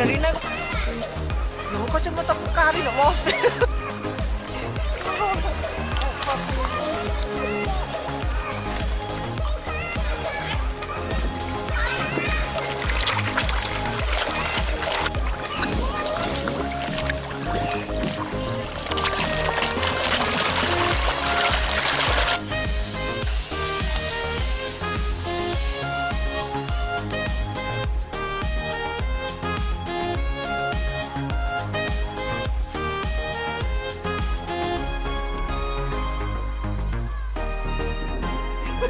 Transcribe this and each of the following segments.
dari ini aku Loh, kacamata aku kari dong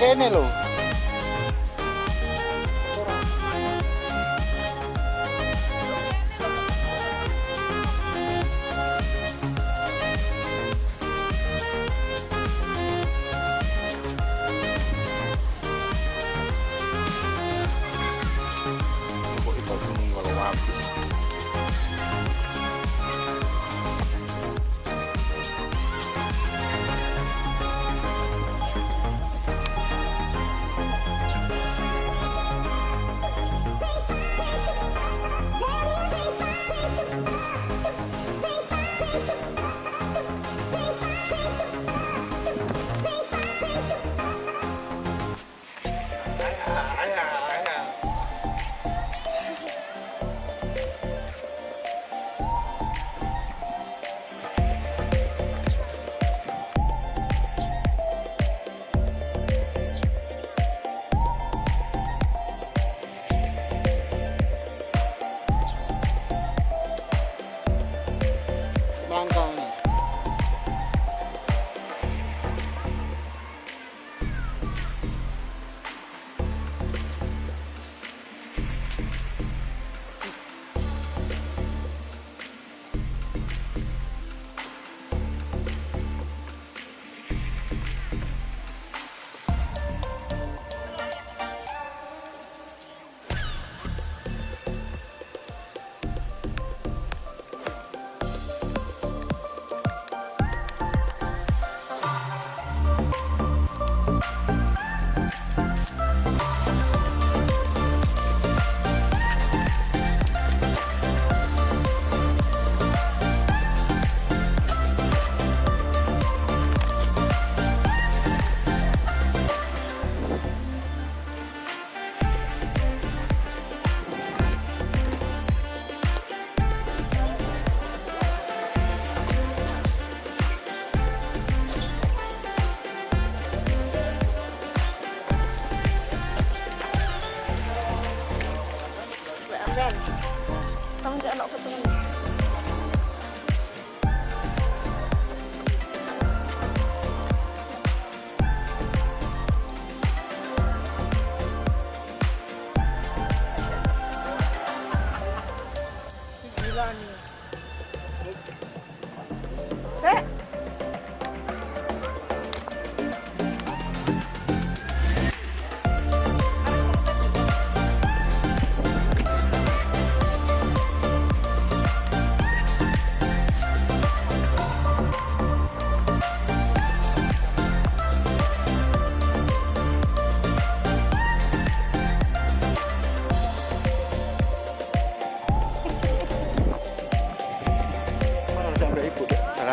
Kennelo. 来 h a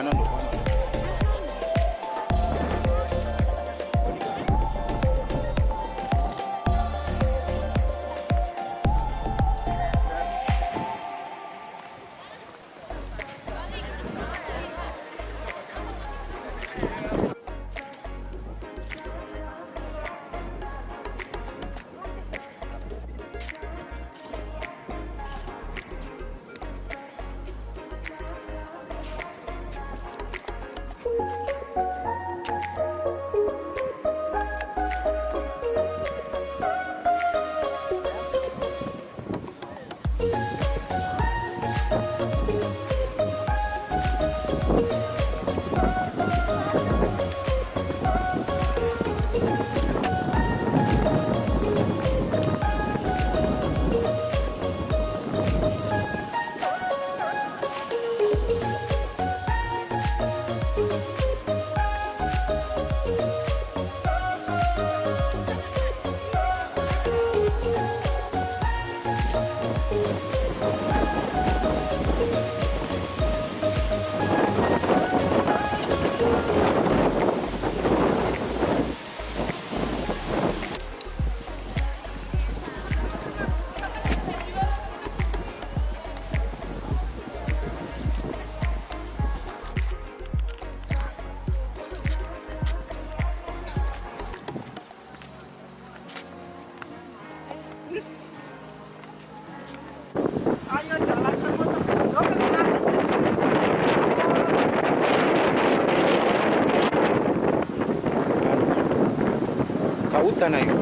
No, no, no. Tak hutan ayo.